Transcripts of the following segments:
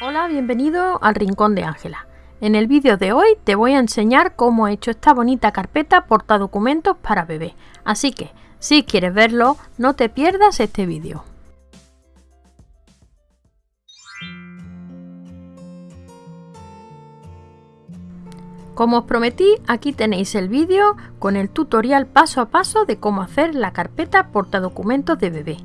Hola, bienvenido al Rincón de Ángela. En el vídeo de hoy te voy a enseñar cómo he hecho esta bonita carpeta portadocumentos para bebé. Así que, si quieres verlo, no te pierdas este vídeo. Como os prometí, aquí tenéis el vídeo con el tutorial paso a paso de cómo hacer la carpeta portadocumentos de bebé.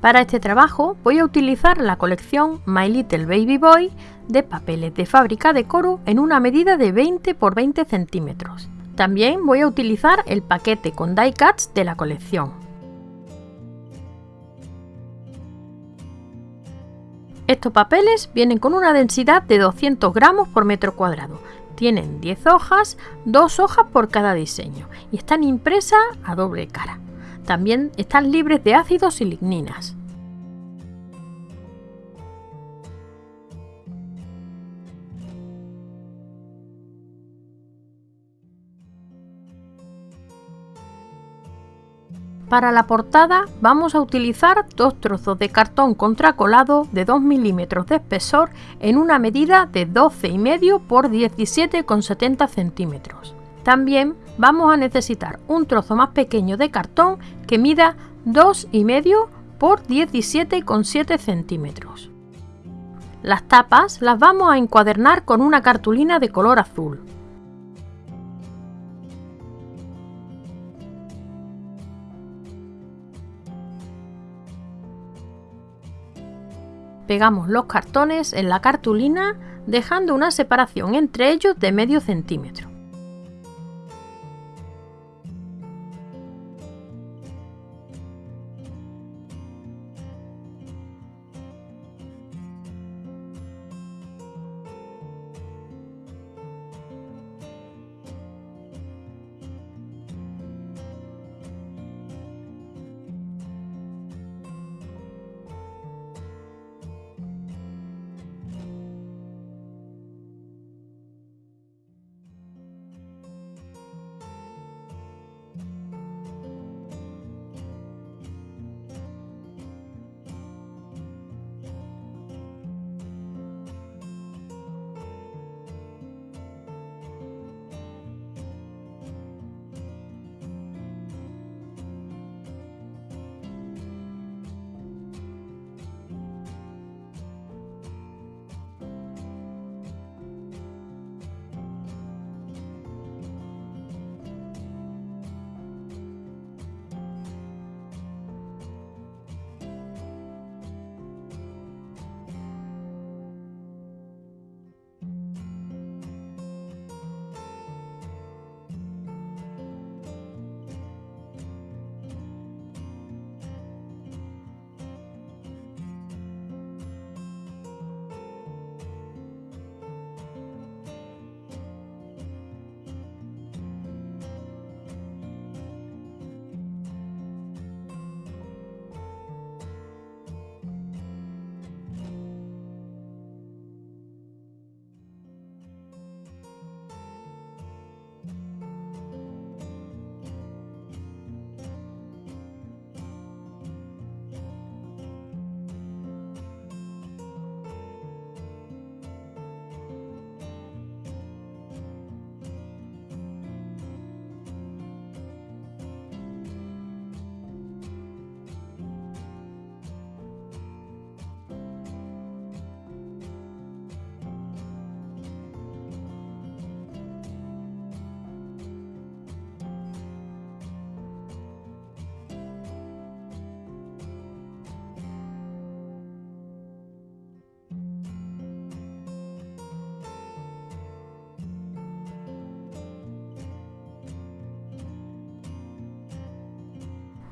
Para este trabajo voy a utilizar la colección My Little Baby Boy de papeles de fábrica de Coro en una medida de 20 x 20 centímetros. También voy a utilizar el paquete con die cuts de la colección. Estos papeles vienen con una densidad de 200 gramos por metro cuadrado. Tienen 10 hojas, 2 hojas por cada diseño y están impresas a doble cara. También están libres de ácidos y ligninas. Para la portada vamos a utilizar dos trozos de cartón contracolado de 2 milímetros de espesor en una medida de 12,5 por 17,70 centímetros. También vamos a necesitar un trozo más pequeño de cartón que mida 2,5 por 17,7 centímetros. Las tapas las vamos a encuadernar con una cartulina de color azul. Pegamos los cartones en la cartulina dejando una separación entre ellos de medio centímetro.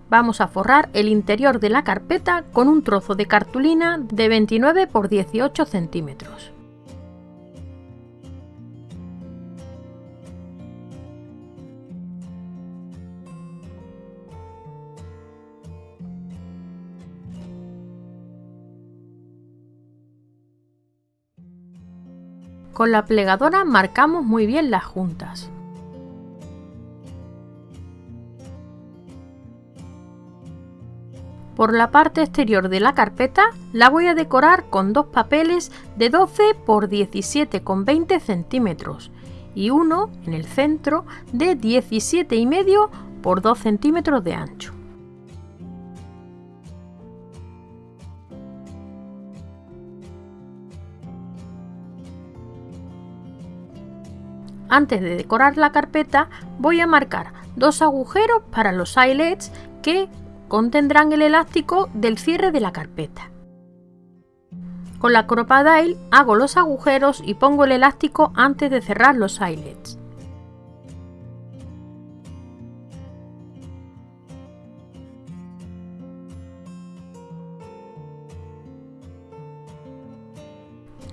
Vamos a forrar el interior de la carpeta con un trozo de cartulina de 29 x 18 centímetros. Con la plegadora marcamos muy bien las juntas. Por la parte exterior de la carpeta la voy a decorar con dos papeles de 12 por 17,20 centímetros y uno en el centro de 17,5 por 2 centímetros de ancho. Antes de decorar la carpeta voy a marcar dos agujeros para los eyelets que contendrán el elástico del cierre de la carpeta. Con la Crocodile hago los agujeros y pongo el elástico antes de cerrar los eyelets.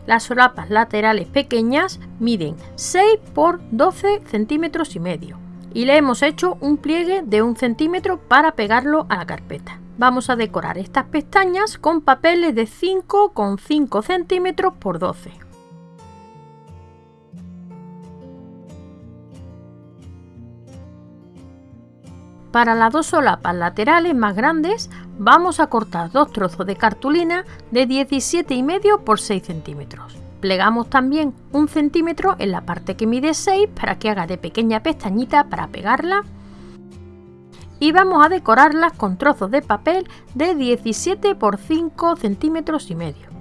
Las solapas laterales pequeñas miden 6 por 12 centímetros y medio y le hemos hecho un pliegue de un centímetro para pegarlo a la carpeta. Vamos a decorar estas pestañas con papeles de 5,5 centímetros por 12. Para las dos solapas laterales más grandes vamos a cortar dos trozos de cartulina de 17,5 por 6 centímetros. Plegamos también un centímetro en la parte que mide 6 para que haga de pequeña pestañita para pegarla. Y vamos a decorarlas con trozos de papel de 17 por 5 centímetros y medio.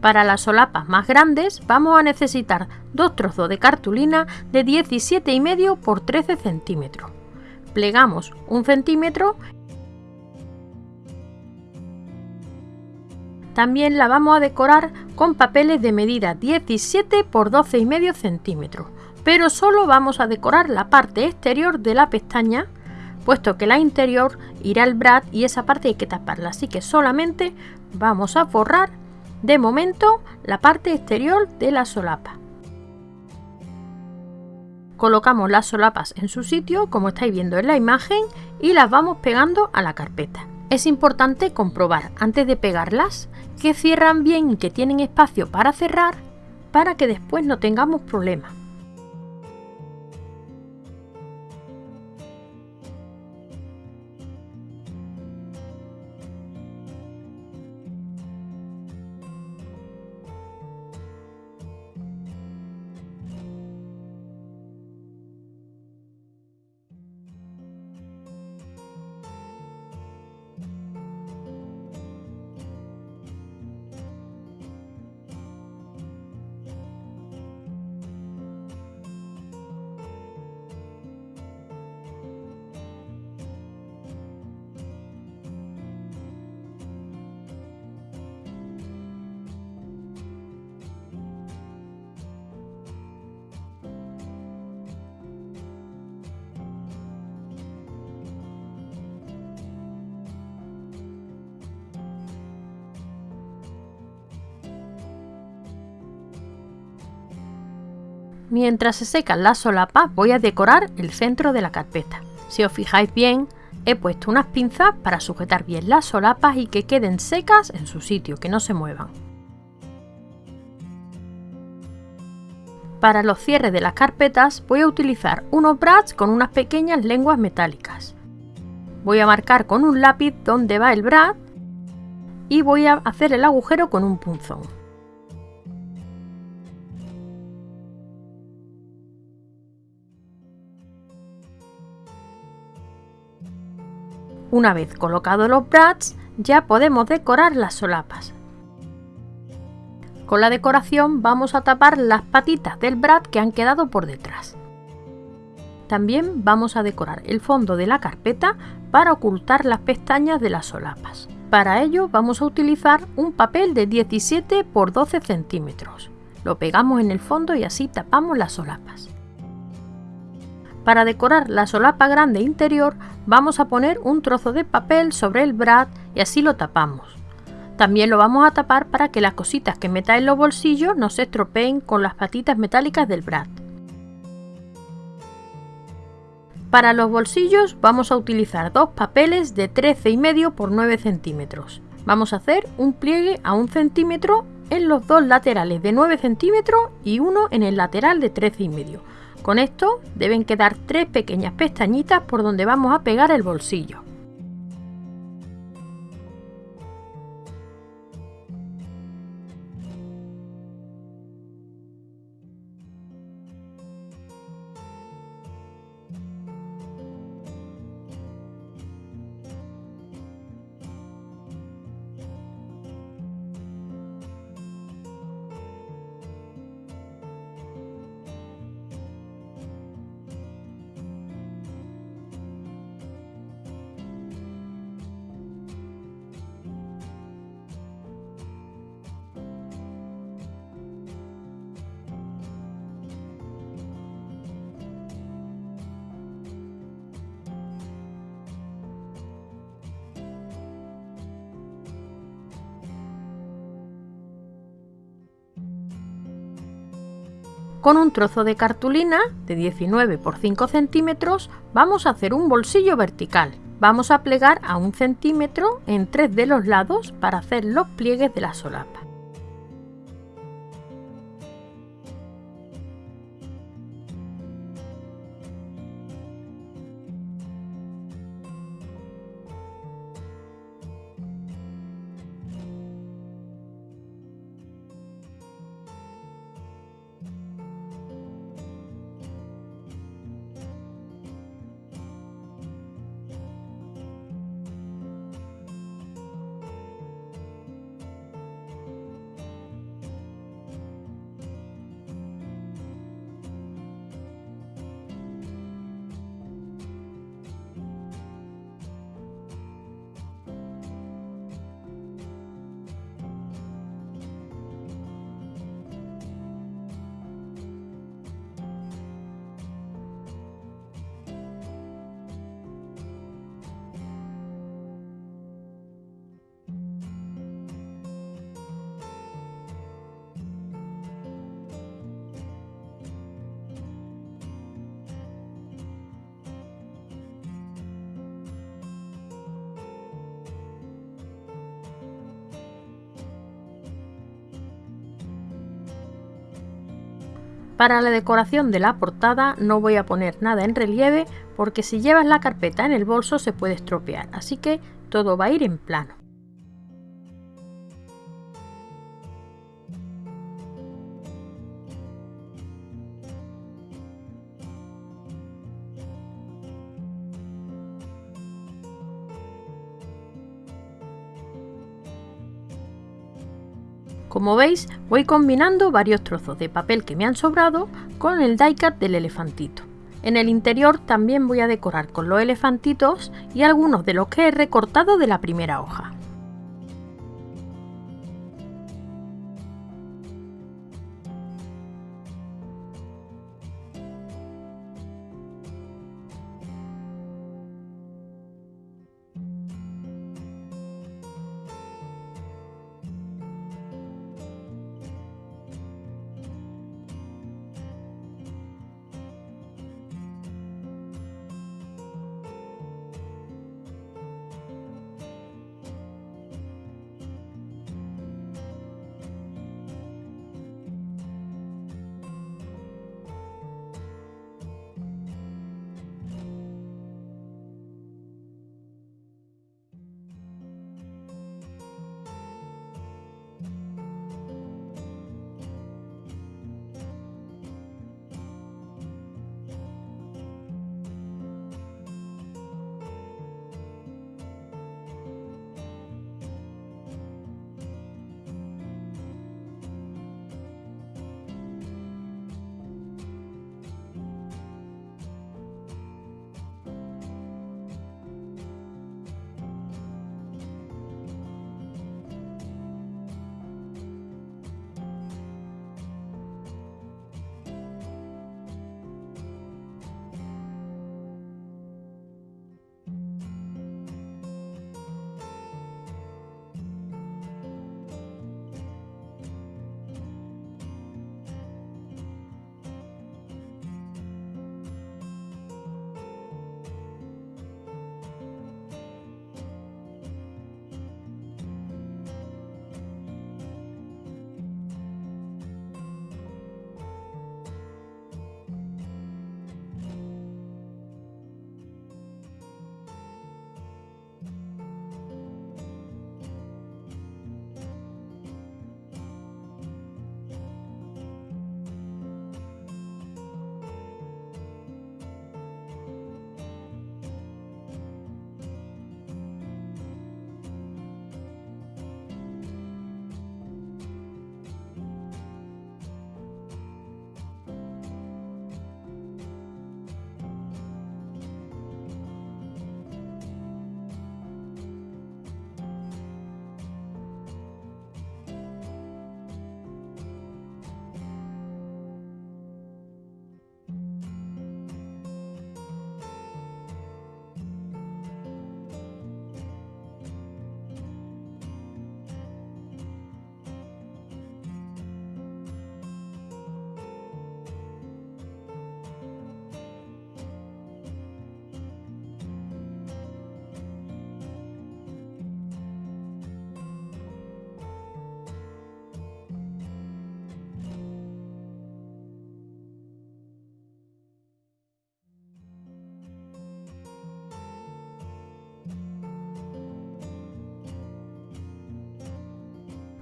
Para las solapas más grandes vamos a necesitar dos trozos de cartulina de 17,5 por 13 centímetros. Plegamos un centímetro. También la vamos a decorar con papeles de medida 17 por 12,5 centímetros, pero solo vamos a decorar la parte exterior de la pestaña puesto que la interior irá al brad y esa parte hay que taparla, así que solamente vamos a forrar de momento, la parte exterior de la solapa. Colocamos las solapas en su sitio, como estáis viendo en la imagen, y las vamos pegando a la carpeta. Es importante comprobar antes de pegarlas que cierran bien y que tienen espacio para cerrar para que después no tengamos problemas. Mientras se secan las solapas voy a decorar el centro de la carpeta. Si os fijáis bien, he puesto unas pinzas para sujetar bien las solapas y que queden secas en su sitio, que no se muevan. Para los cierres de las carpetas voy a utilizar unos brads con unas pequeñas lenguas metálicas. Voy a marcar con un lápiz dónde va el brad y voy a hacer el agujero con un punzón. Una vez colocados los brads, ya podemos decorar las solapas. Con la decoración vamos a tapar las patitas del brad que han quedado por detrás. También vamos a decorar el fondo de la carpeta para ocultar las pestañas de las solapas. Para ello vamos a utilizar un papel de 17 x 12 centímetros. Lo pegamos en el fondo y así tapamos las solapas. Para decorar la solapa grande interior vamos a poner un trozo de papel sobre el brad y así lo tapamos. También lo vamos a tapar para que las cositas que meta en los bolsillos no se estropeen con las patitas metálicas del brad. Para los bolsillos vamos a utilizar dos papeles de 13,5 por 9 centímetros. Vamos a hacer un pliegue a 1 centímetro en los dos laterales de 9 centímetros y uno en el lateral de 13,5. Con esto deben quedar tres pequeñas pestañitas por donde vamos a pegar el bolsillo. Con un trozo de cartulina de 19 por 5 centímetros vamos a hacer un bolsillo vertical. Vamos a plegar a un centímetro en tres de los lados para hacer los pliegues de la solapa. Para la decoración de la portada no voy a poner nada en relieve porque si llevas la carpeta en el bolso se puede estropear, así que todo va a ir en plano. Como veis, voy combinando varios trozos de papel que me han sobrado con el die cut del elefantito. En el interior también voy a decorar con los elefantitos y algunos de los que he recortado de la primera hoja.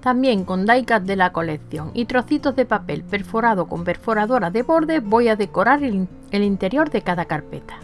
También con die-cut de la colección y trocitos de papel perforado con perforadora de borde voy a decorar el interior de cada carpeta.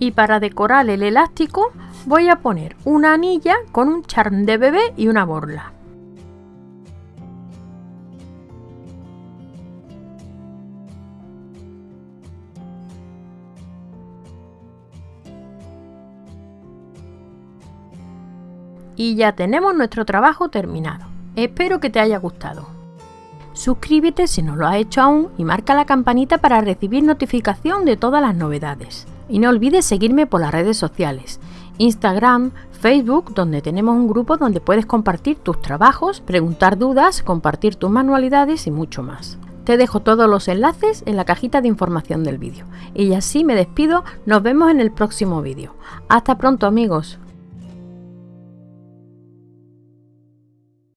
Y para decorar el elástico voy a poner una anilla con un charm de bebé y una borla. Y ya tenemos nuestro trabajo terminado. Espero que te haya gustado. Suscríbete si no lo has hecho aún y marca la campanita para recibir notificación de todas las novedades. Y no olvides seguirme por las redes sociales, Instagram, Facebook, donde tenemos un grupo donde puedes compartir tus trabajos, preguntar dudas, compartir tus manualidades y mucho más. Te dejo todos los enlaces en la cajita de información del vídeo. Y así me despido, nos vemos en el próximo vídeo. Hasta pronto amigos.